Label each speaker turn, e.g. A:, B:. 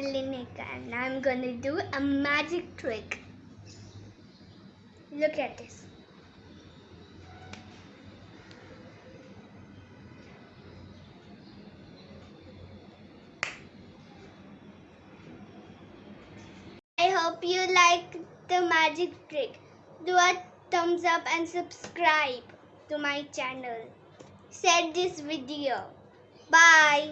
A: Madeline and I'm gonna do a magic trick. Look at this. I hope you like the magic trick. Do a thumbs up and subscribe to my channel. Share this video. Bye.